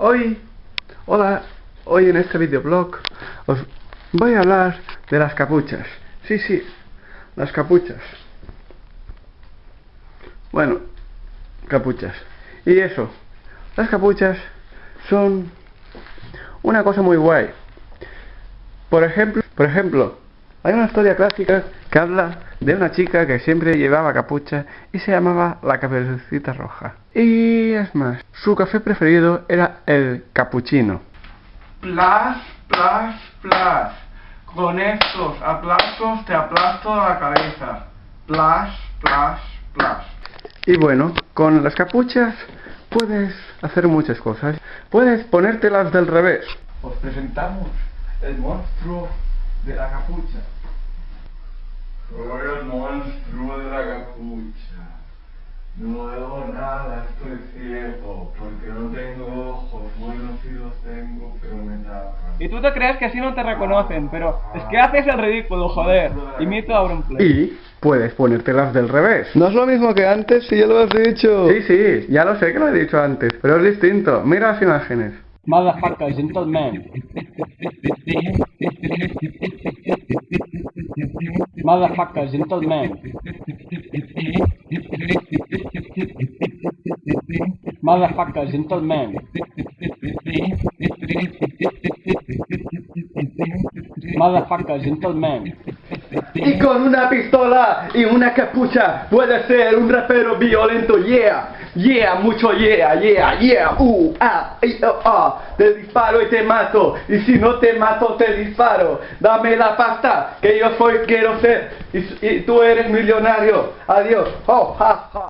Hoy, hola, hoy en este videoblog os voy a hablar de las capuchas. Sí, sí, las capuchas. Bueno, capuchas. Y eso, las capuchas son una cosa muy guay. Por ejemplo, por ejemplo, hay una historia clásica que habla de una chica que siempre llevaba capucha y se llamaba la caperucita roja. Y es más, su café preferido era el capuchino. Plas, plas, plas. Con estos aplastos te aplasto la cabeza. Plas, plas, plas. Y bueno, con las capuchas puedes hacer muchas cosas. Puedes ponértelas del revés. Os presentamos el monstruo de la capucha. Soy el monstruo de la capucha. No veo nada, estoy ciego, porque no tengo ojos. Buenos sí los tengo, pero me tapan. Y tú te crees que así no te reconocen, pero es que haces el ridículo, joder. Imito a Auronplay. Y puedes ponértelas del revés. No es lo mismo que antes si ya lo has dicho. Sí, sí, ya lo sé que lo he dicho antes, pero es distinto. Mira las imágenes. Motherfucker, gentleman. Motherfuckers, gentlemen. Motherfuckers, gentlemen. Motherfuckers, gentlemen. Y con una pistola y una capucha puedes ser un rapero violento, yeah, yeah, mucho yeah, yeah, yeah, uh, ah, oh, ah, te disparo y te mato, y si no te mato te disparo, dame la pasta, que yo soy, quiero ser, y, tú eres millonario, adiós, oh, ja.